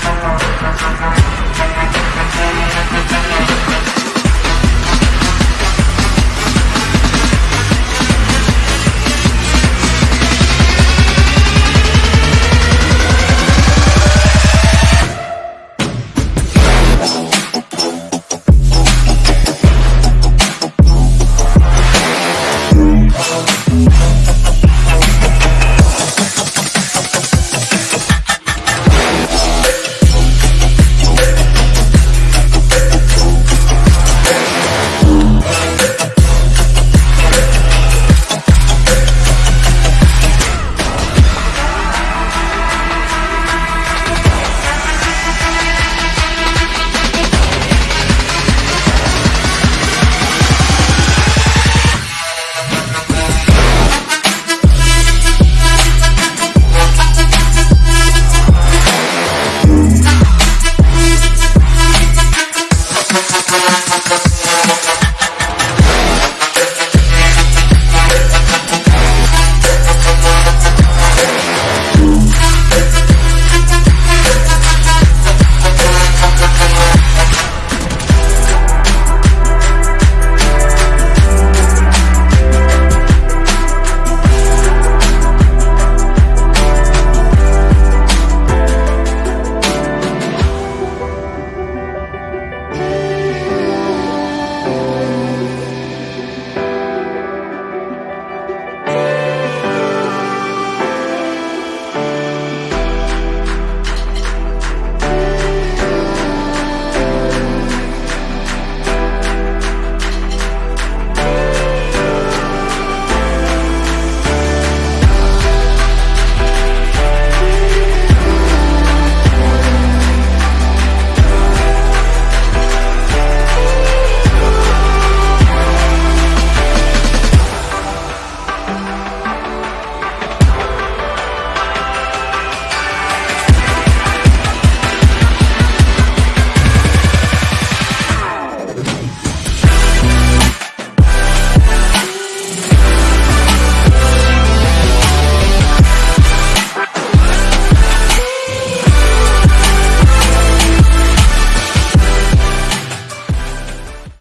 Gracias.